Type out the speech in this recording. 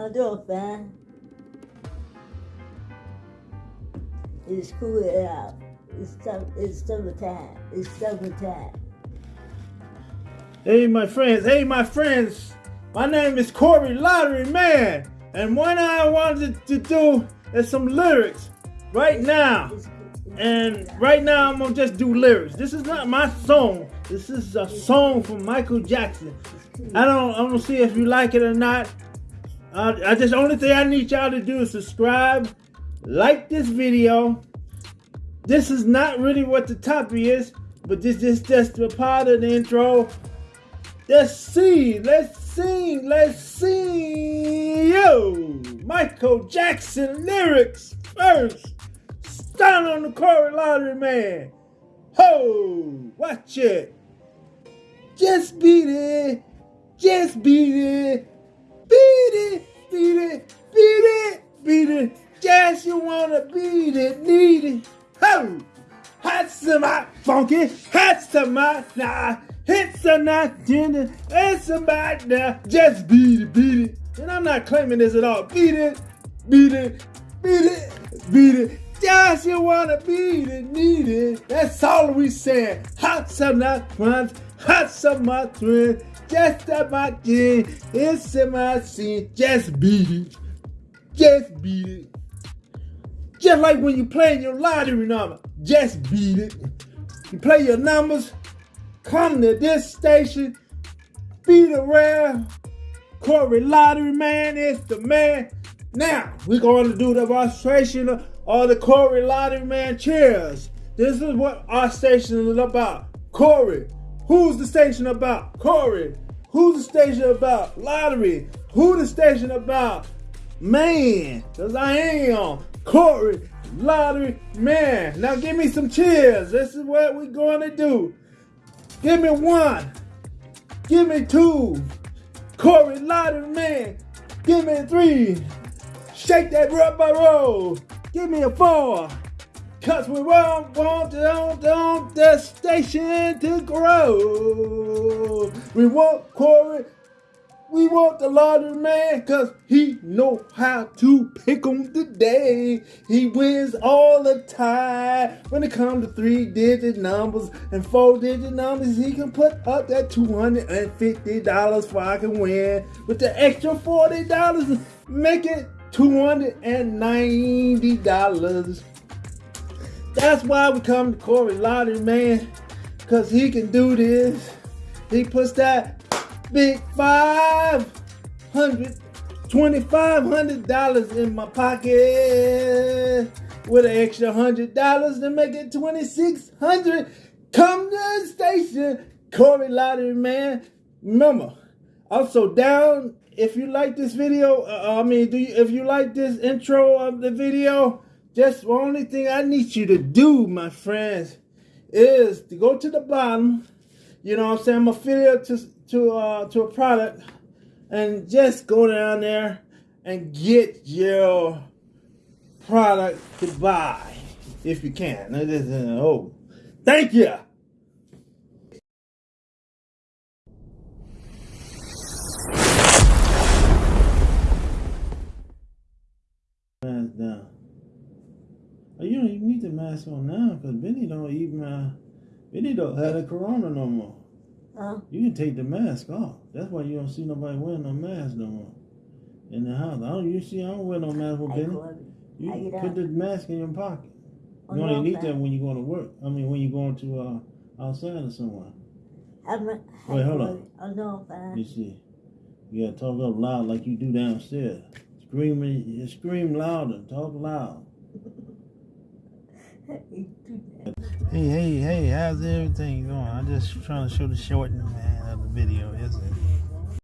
I'm fine. It's cool out. It's summer, it's summertime. It's summertime. Hey, my friends. Hey, my friends. My name is Corey Lottery Man. And what I wanted to do is some lyrics right now. And right now, I'm gonna just do lyrics. This is not my song. This is a song from Michael Jackson. I don't, I don't see if you like it or not. I, I just only thing I need y'all to do is subscribe, like this video. This is not really what the topic is, but this is just a part of the intro. Let's see, let's sing, let's sing. Yo, Michael Jackson lyrics first. Stand on the Corey Lottery Man. Ho, watch it. Just beat it, just beat it, Just you wanna it, need it. Ho, hot some hot funky, hot some hot nah. Hits are not tender, it's about now. Just beat it, beat it. And I'm not claiming this at all. Beat it, beat it, beat it, beat it. Just you wanna beat it, need it. That's all we saying. Hot some not friends, hot some my friends. Just about thing, it's in my scene. Just beat it, just beat it. Just like when you play your lottery number, just beat it. You play your numbers, come to this station, beat around. Corey Lottery Man is the man. Now, we're going to do the demonstration of the Corey Lottery Man cheers. This is what our station is about. Corey, who's the station about? Corey, who's the station about? Lottery, who the station about? Man, because I am Corey Lottery Man. Now give me some cheers. This is what we're going to do. Give me one. Give me two. Corey Lottery Man. Give me three. Shake that rubber roll. Give me a four. Cause we won't want want the station to grow. We want Corey. We want the lottery man cause he know how to pick 'em today. He wins all the time. When it comes to three digit numbers and four digit numbers, he can put up that $250 for I can win. With the extra $40, make it $290. That's why we come to Corey Lottery Man, cause he can do this. He puts that big five hundred, twenty-five hundred dollars in my pocket with an extra hundred dollars to make it twenty-six hundred. Come to the station, Corey Lottery Man. Remember, also down. If you like this video, uh, I mean, do you, if you like this intro of the video, just the only thing I need you to do, my friends, is to go to the bottom. You know what I'm saying? I'm affiliate to to uh, to a product, and just go down there and get your product to buy if you can. Oh, thank you. Down. Oh, you don't even need the mask on now because Benny don't even uh, Benny don't have the corona no more. Huh? You can take the mask off. That's why you don't see nobody wearing no mask no more in the house. I don't. You see, I don't wear no mask with I Benny. You put the mask in your pocket. Oh, You only no, need okay. that when you're going to work. I mean, when you're going to uh, outside or somewhere. I'm Wait, hold on. Oh no, fine. You see, you gotta talk up loud like you do downstairs. Screaming, you scream louder. Talk loud. Hey, hey, hey! How's everything going? I'm just trying to show the shortening man of the video, isn't it?